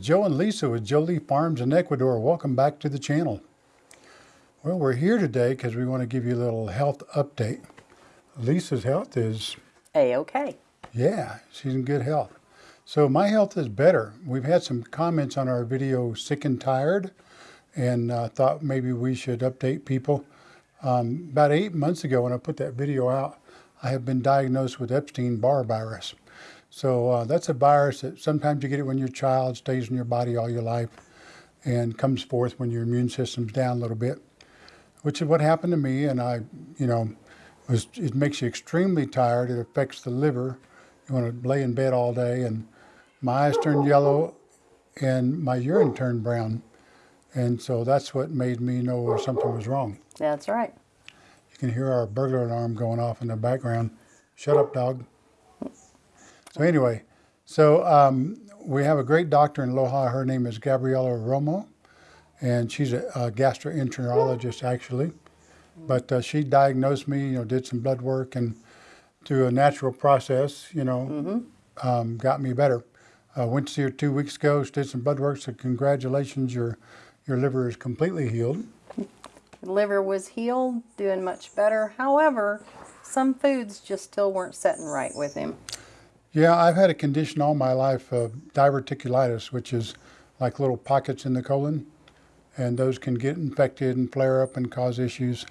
Joe and Lisa with Jolie Farms in Ecuador. Welcome back to the channel. Well, we're here today because we want to give you a little health update. Lisa's health is, A-okay. yeah, she's in good health. So my health is better. We've had some comments on our video, Sick and Tired, and uh, thought maybe we should update people. Um, about eight months ago when I put that video out, I have been diagnosed with Epstein-Barr virus. So uh, that's a virus that sometimes you get it when you're a child, stays in your body all your life, and comes forth when your immune system's down a little bit, which is what happened to me. And I, you know, was, it makes you extremely tired. It affects the liver. You want to lay in bed all day, and my eyes turned yellow, and my urine turned brown. And so that's what made me know something was wrong. That's right. You can hear our burglar alarm going off in the background. Shut up, dog. So anyway, so um, we have a great doctor in Loja. Her name is Gabriela Romo, and she's a, a gastroenterologist actually. But uh, she diagnosed me, you know, did some blood work, and through a natural process, you know, um, got me better. Uh, went to see her two weeks ago. She did some blood work. So congratulations, your your liver is completely healed. Liver was healed, doing much better. However, some foods just still weren't setting right with him. Yeah, I've had a condition all my life of diverticulitis, which is like little pockets in the colon, and those can get infected and flare up and cause issues.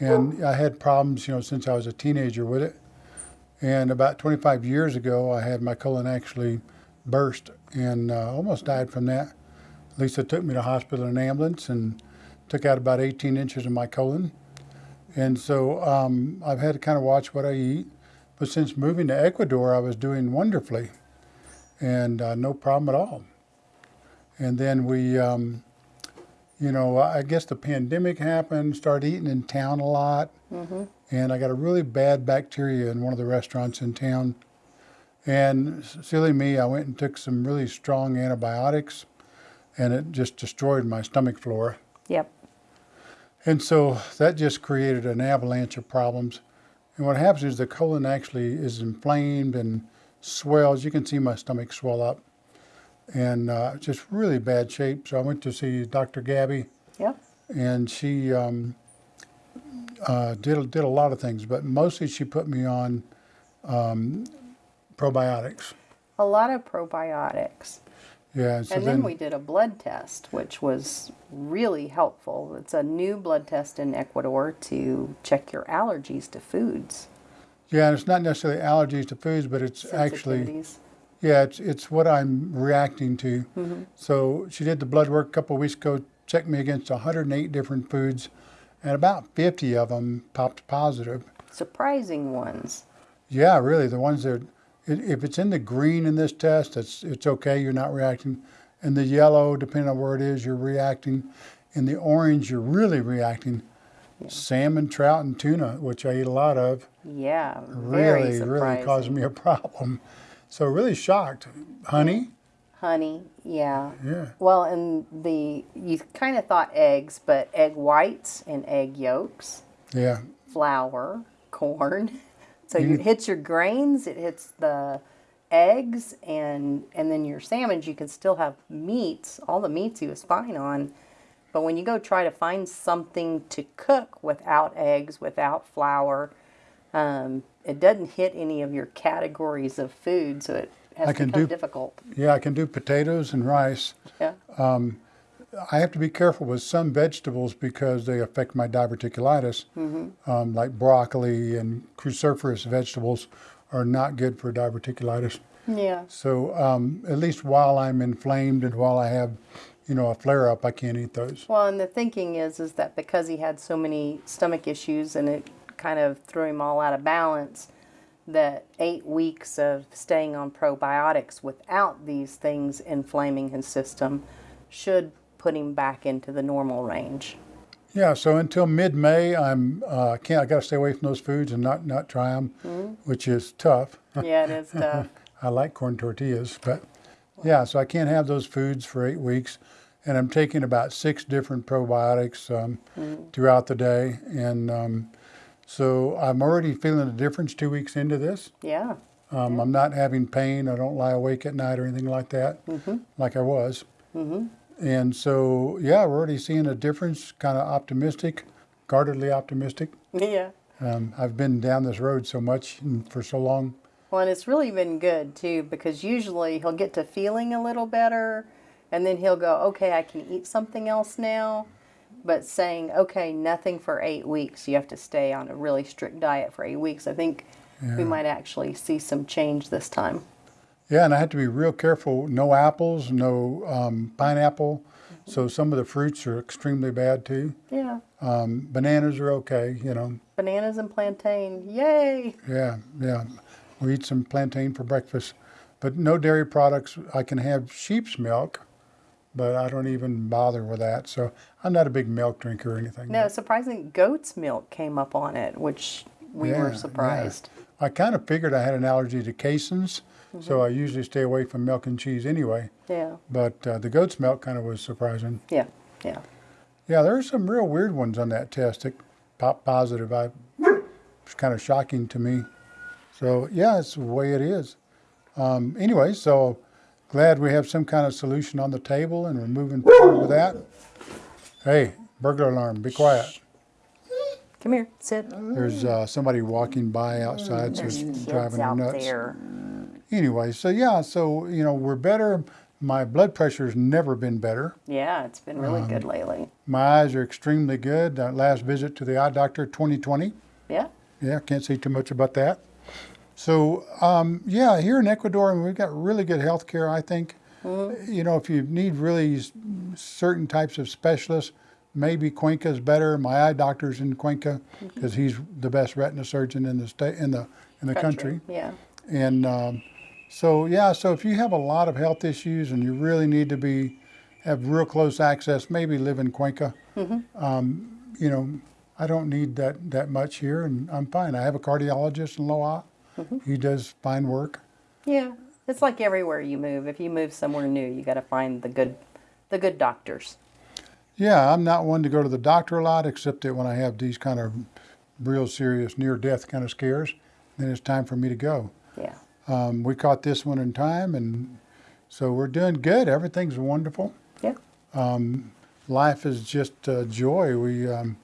And I had problems, you know, since I was a teenager with it. And about 25 years ago, I had my colon actually burst and uh, almost died from that. Lisa took me to hospital in an ambulance and took out about 18 inches of my colon. And so um, I've had to kind of watch what I eat. But since moving to Ecuador, I was doing wonderfully and uh, no problem at all. And then we, um, you know, I guess the pandemic happened, started eating in town a lot. And I got a really bad bacteria in one of the restaurants in town. And silly me, I went and took some really strong antibiotics and it just destroyed my stomach flora. Yep. And so that just created an avalanche of problems. And what happens is the colon actually is inflamed and swells. You can see my stomach swell up and uh, just really bad shape. So I went to see Dr. Gabby Yep. and she um, uh, did, did a lot of things, but mostly she put me on um, probiotics. A lot of probiotics. Yeah, so and then, we did a blood test, which was really helpful. It's a new blood test in Ecuador to check your allergies to foods. yeah, and it's not necessarily allergies to foods, but it's actually. Yeah, it's it's what I'm reacting to. Mm-hmm. So she did the blood work a couple of weeks ago, checked me against 108 different foods, and about 50 of them popped positive. Surprising ones. Yeah, really, the ones that if it's in the green in this test, it's it's okay, you're not reacting. In the yellow, depending on where it is, you're reacting. In the orange, you're really reacting. Salmon, trout, and tuna, which I eat a lot of, Yeah, really, really caused me a problem. So really shocked. Honey, Honey, yeah. yeah. Well, and the you kind of thought eggs, but egg whites and egg yolks, Yeah, flour, corn. So it hits your grains, it hits the eggs, and and then your salmons. You can still have meats. All the meats he was fine on, but when you go try to find something to cook without eggs, without flour, um, it doesn't hit any of your categories of food. So it has I can become do- difficult. Yeah, I can do potatoes and rice. Yeah. I have to be careful with some vegetables because they affect my diverticulitis. Um, like broccoli and cruciferous vegetables are not good for diverticulitis. Yeah. So um, at least while I'm inflamed and while I have, you know, a flare up, I can't eat those. Well, and the thinking is is that because he had so many stomach issues and it kind of threw him all out of balance, that eight weeks of staying on probiotics without these things inflaming his system should put him back into the normal range. Yeah, so until mid-May, I'm uh, can't. I got to stay away from those foods and not not try them, which is tough. Yeah, it is tough. I like corn tortillas, but yeah, so I can't have those foods for eight weeks. And I'm taking about six different probiotics um, throughout the day. And um, so I'm already feeling a difference two weeks into this. Yeah. Um, I'm not having pain. I don't lie awake at night or anything like that, like I was. And so, yeah, we're already seeing a difference. Kind of optimistic, guardedly optimistic. Yeah. Um, I've been down this road so much and for so long. Well, and it's really been good too because usually he'll get to feeling a little better and then he'll go, okay, I can eat something else now. But saying, okay, nothing for eight weeks, you have to stay on a really strict diet for eight weeks, I think we might actually see some change this time. Yeah, and I had to be real careful. No apples, no um, pineapple. So some of the fruits are extremely bad too. Yeah. Um, bananas are okay, you know. Bananas and plantain, yay! Yeah, yeah. We eat some plantain for breakfast, but no dairy products. I can have sheep's milk, but I don't even bother with that. So I'm not a big milk drinker or anything. No, surprisingly, goat's milk came up on it, which we Yeah, were yeah. surprised. I kind of figured I had an allergy to caseins, so I usually stay away from milk and cheese anyway. Yeah, But uh, the goat's milk kind of was surprising. yeah, yeah. Yeah, there are some real weird ones on that test that pop positive. I it's kind of shocking to me. So yeah, it's the way it is. Um, anyway, so glad we have some kind of solution on the table and we're moving forward with that. Hey, burglar alarm! Be quiet. Come here, sit. There's uh, somebody walking by outside, so it's Kids driving her out nuts. there. Anyway, so yeah, so you know we're better. My blood pressure's never been better. Yeah, it's been really good lately. My eyes are extremely good. Uh, last visit to the eye doctor, 2020. Yeah, Yeah, can't say too much about that. So, um, yeah, here in Ecuador, we've got really good health care, I think. You know, if you need really certain types of specialists, maybe Cuenca's better. My eye doctor's in Cuenca because he's the best retina surgeon in the state in the in the country. Yeah, And um, so, yeah, so if you have a lot of health issues and you really need to be have real close access, maybe live in Cuenca. Um, you know, I don't need that that much here, and I'm fine. I have a cardiologist in Loja. He does fine work. yeah. It's like everywhere you move. If you move somewhere new, you got to find the good, the good doctors. Yeah, I'm not one to go to the doctor a lot, except that when I have these kind of real serious near-death kind of scares, then it's time for me to go. Yeah, Um, we caught this one in time, and so we're doing good. Everything's wonderful. yeah. life is just uh, joy. We um,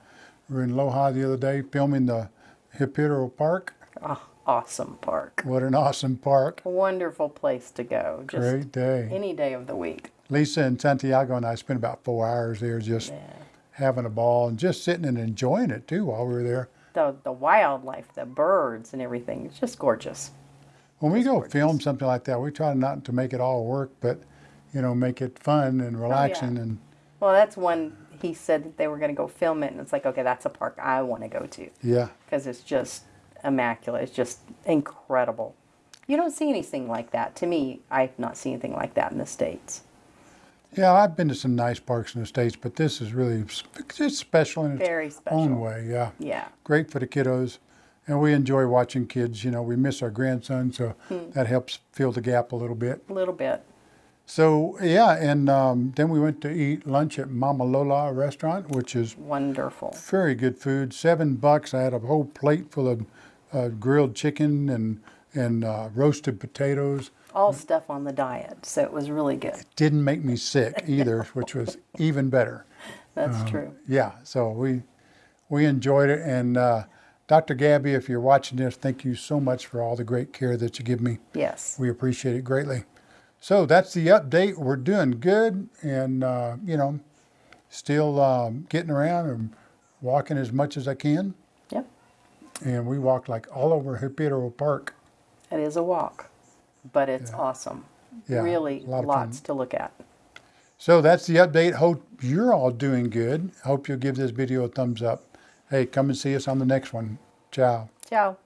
were in Loja the other day filming the Hipitero Park. Oh, awesome park. What an awesome park. Wonderful place to go. Just Great day. any day of the week. Lisa and Santiago and I spent about four hours there just Yeah. having a ball and just sitting and enjoying it too while we were there. The the wildlife, the birds, and everything. It's just gorgeous. When we go gorgeous. film something like that, we try not to make it all work, but you know, make it fun and oh, relaxing and Well, that's one he said that they were going to go film it, and it's like, okay, that's a park I want to go to yeah. because it's just immaculate. It's just incredible. You don't see anything like that. To me, I've not seen anything like that in the states. Yeah, I've been to some nice parks in the States, but this is really it's special in its Very special. own way. Yeah. Yeah, great for the kiddos. And we enjoy watching kids. You know, we miss our grandson, so Hmm. that helps fill the gap a little bit. a little bit. So, yeah, and um, then we went to eat lunch at Mama Lola restaurant, which is Wonderful. very good food. Seven bucks. I had a whole plate full of uh, grilled chicken and, and uh, roasted potatoes. All stuff on the diet, so it was really good. It didn't make me sick either, which was even better. That's Um, true. Yeah, so we we enjoyed it. And uh, Dr. Gabby, if you're watching this, thank you so much for all the great care that you give me. Yes. We appreciate it greatly. So that's the update. We're doing good, and uh, you know, still um, getting around and walking as much as I can. Yep. And we walked like all over Hipitero Park. It is a walk, but it's awesome. Yeah, really, lot lots fun. to look at. So that's the update. Hope you're all doing good. Hope you'll give this video a thumbs up. Hey, come and see us on the next one. Ciao. Ciao.